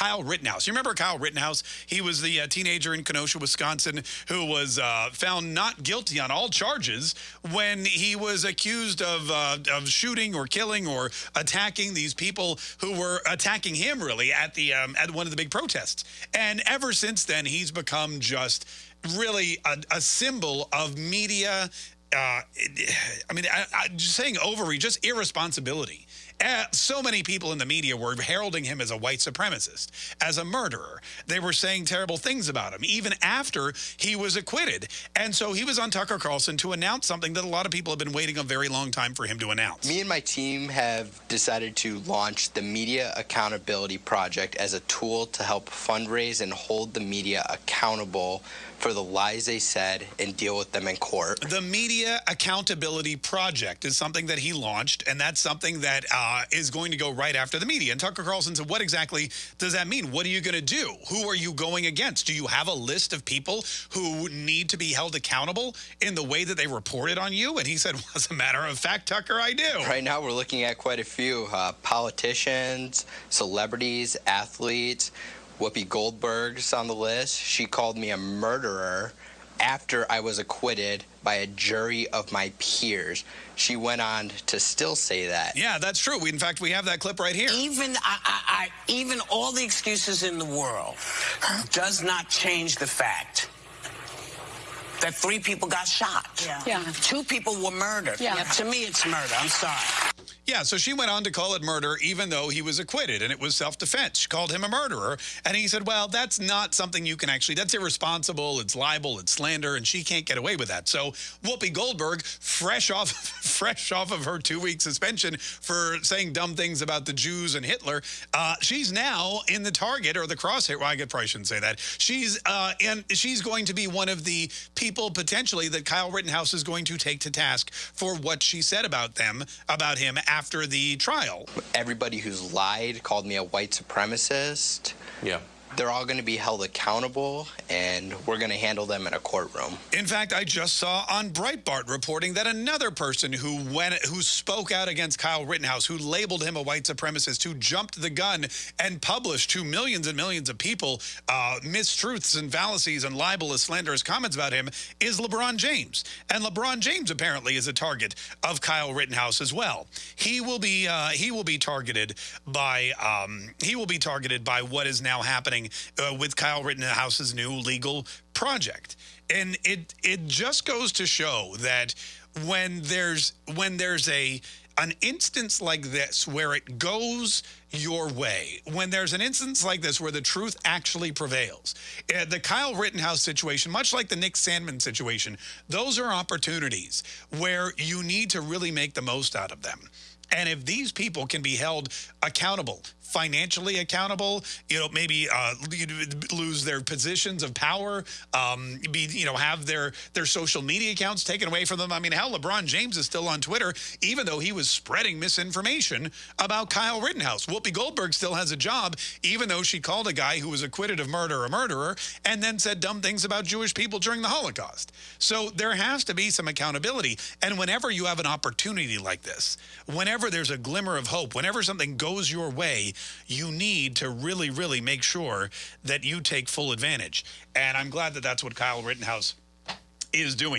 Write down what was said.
Kyle Rittenhouse. You remember Kyle Rittenhouse? He was the uh, teenager in Kenosha, Wisconsin, who was uh, found not guilty on all charges when he was accused of, uh, of shooting or killing or attacking these people who were attacking him, really, at, the, um, at one of the big protests. And ever since then, he's become just really a, a symbol of media uh, I mean, I, I, just saying overreach, just irresponsibility. Uh, so many people in the media were heralding him as a white supremacist, as a murderer. They were saying terrible things about him, even after he was acquitted. And so he was on Tucker Carlson to announce something that a lot of people have been waiting a very long time for him to announce. Me and my team have decided to launch the Media Accountability Project as a tool to help fundraise and hold the media accountable for the lies they said and deal with them in court. The Media Accountability Project is something that he launched, and that's something that uh, is going to go right after the media. And Tucker Carlson said, what exactly does that mean? What are you going to do? Who are you going against? Do you have a list of people who need to be held accountable in the way that they reported on you? And he said, well, as a matter of fact, Tucker, I do. Right now, we're looking at quite a few uh, politicians, celebrities, athletes, Whoopi Goldberg's on the list. She called me a murderer after I was acquitted by a jury of my peers. She went on to still say that. Yeah, that's true. We, in fact, we have that clip right here. Even I, I, I, even all the excuses in the world does not change the fact that three people got shot. Yeah. yeah. Two people were murdered. Yeah. To me, it's murder. I'm sorry. Yeah, so she went on to call it murder even though he was acquitted and it was self-defense. She called him a murderer and he said, well, that's not something you can actually, that's irresponsible, it's libel, it's slander, and she can't get away with that. So Whoopi Goldberg, fresh off, fresh off of her two-week suspension for saying dumb things about the Jews and Hitler, uh, she's now in the target or the crosshair. Well, I probably shouldn't say that. She's uh, and she's going to be one of the people potentially that Kyle Rittenhouse is going to take to task for what she said about them, about him after after the trial. Everybody who's lied called me a white supremacist. Yeah they're all going to be held accountable, and we're going to handle them in a courtroom. In fact, I just saw on Breitbart reporting that another person who went, who spoke out against Kyle Rittenhouse, who labeled him a white supremacist, who jumped the gun and published to millions and millions of people uh, mistruths and fallacies and libelous, slanderous comments about him, is LeBron James. And LeBron James apparently is a target of Kyle Rittenhouse as well. He will be uh, he will be targeted by um, he will be targeted by what is now happening uh, with Kyle Rittenhouse's new legal project. And it it just goes to show that when there's when there's a an instance like this where it goes your way, when there's an instance like this where the truth actually prevails, uh, the Kyle Rittenhouse situation, much like the Nick Sandmann situation, those are opportunities where you need to really make the most out of them. And if these people can be held accountable, financially accountable, you know, maybe uh, lose their positions of power, um, be, you know, have their, their social media accounts taken away from them. I mean, hell, LeBron James is still on Twitter, even though he was spreading misinformation about Kyle Rittenhouse. Whoopi Goldberg still has a job, even though she called a guy who was acquitted of murder a murderer and then said dumb things about Jewish people during the Holocaust. So there has to be some accountability. And whenever you have an opportunity like this, whenever there's a glimmer of hope, whenever something goes your way, you need to really, really make sure that you take full advantage. And I'm glad that that's what Kyle Rittenhouse is doing.